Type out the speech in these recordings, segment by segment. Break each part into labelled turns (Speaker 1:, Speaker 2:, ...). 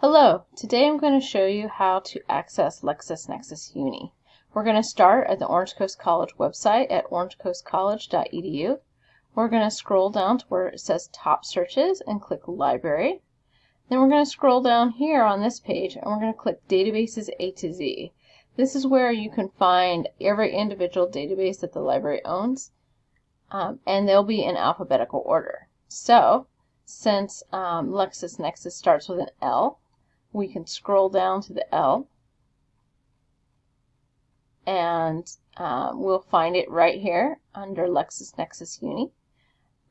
Speaker 1: Hello, today I'm going to show you how to access LexisNexis Uni. We're going to start at the Orange Coast College website at orangecoastcollege.edu. We're going to scroll down to where it says Top Searches and click Library. Then we're going to scroll down here on this page and we're going to click Databases A to Z. This is where you can find every individual database that the library owns um, and they'll be in alphabetical order. So, since um, LexisNexis starts with an L, we can scroll down to the L and um, we'll find it right here under LexisNexis Uni.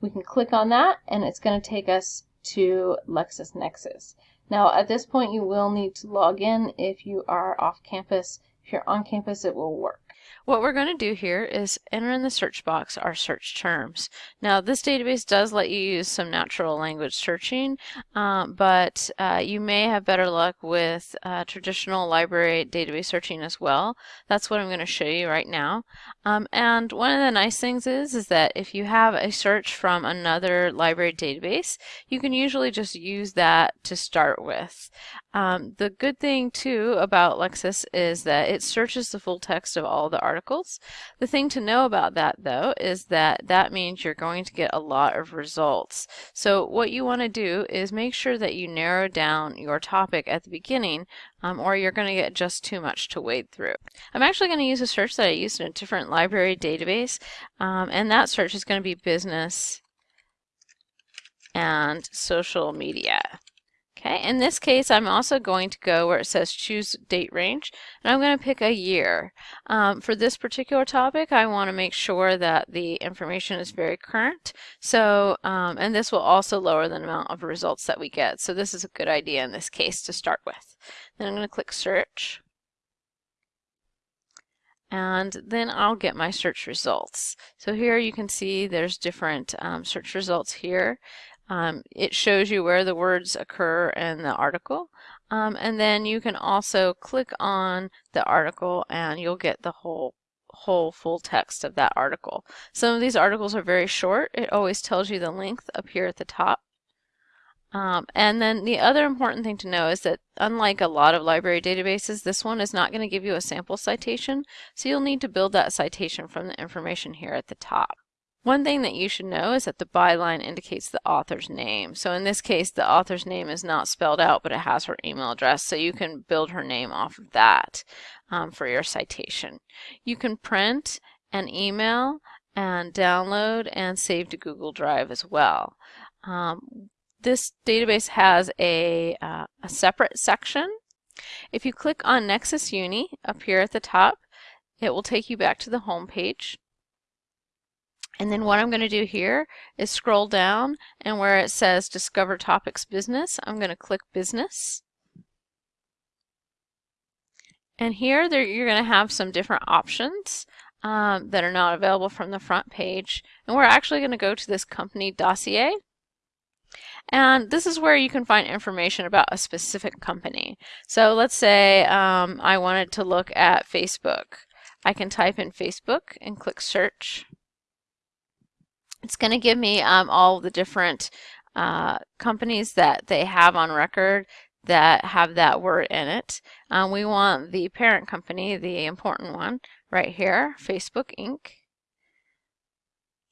Speaker 1: We can click on that and it's going to take us to LexisNexis. Now at this point you will need to log in if you are off campus. If you're on campus it will work.
Speaker 2: What we're going to do here is enter in the search box our search terms. Now this database does let you use some natural language searching, um, but uh, you may have better luck with uh, traditional library database searching as well. That's what I'm going to show you right now. Um, and one of the nice things is, is that if you have a search from another library database, you can usually just use that to start with. Um, the good thing too about Lexis is that it searches the full text of all the articles. The thing to know about that though is that that means you're going to get a lot of results. So what you want to do is make sure that you narrow down your topic at the beginning um, or you're going to get just too much to wade through. I'm actually going to use a search that I used in a different library database um, and that search is going to be business and social media. Okay, in this case, I'm also going to go where it says choose date range, and I'm going to pick a year. Um, for this particular topic, I want to make sure that the information is very current. So, um, and this will also lower the amount of results that we get. So this is a good idea in this case to start with. Then I'm going to click search. And then I'll get my search results. So here you can see there's different um, search results here. Um, it shows you where the words occur in the article. Um, and then you can also click on the article and you'll get the whole whole full text of that article. Some of these articles are very short. It always tells you the length up here at the top. Um, and then the other important thing to know is that unlike a lot of library databases, this one is not going to give you a sample citation, so you'll need to build that citation from the information here at the top. One thing that you should know is that the byline indicates the author's name. So in this case, the author's name is not spelled out, but it has her email address. So you can build her name off of that um, for your citation. You can print and email and download and save to Google Drive as well. Um, this database has a, uh, a separate section. If you click on Nexis Uni up here at the top, it will take you back to the home page. And then what I'm going to do here is scroll down and where it says Discover Topics Business, I'm going to click Business. And here there, you're going to have some different options um, that are not available from the front page. And we're actually going to go to this company dossier. And this is where you can find information about a specific company. So let's say um, I wanted to look at Facebook. I can type in Facebook and click search. It's going to give me um, all the different uh, companies that they have on record that have that word in it. Um, we want the parent company, the important one, right here, Facebook Inc.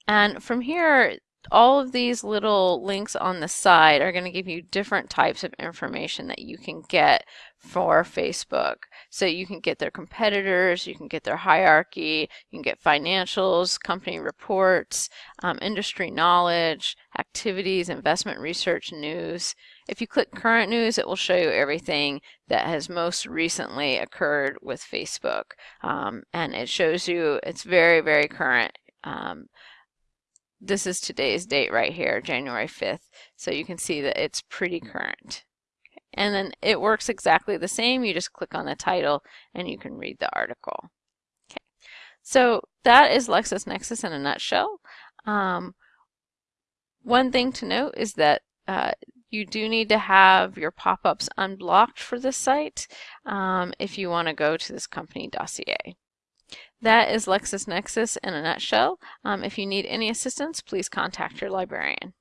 Speaker 2: And from here, all of these little links on the side are going to give you different types of information that you can get for Facebook. So you can get their competitors, you can get their hierarchy, you can get financials, company reports, um, industry knowledge, activities, investment research, news. If you click current news, it will show you everything that has most recently occurred with Facebook. Um, and it shows you, it's very, very current. Um, this is today's date right here, January 5th. So you can see that it's pretty current. And then it works exactly the same. You just click on the title and you can read the article. Okay. So that is LexisNexis in a nutshell. Um, one thing to note is that uh, you do need to have your pop-ups unblocked for this site um, if you want to go to this company dossier. That is LexisNexis in a nutshell. Um, if you need any assistance, please contact your librarian.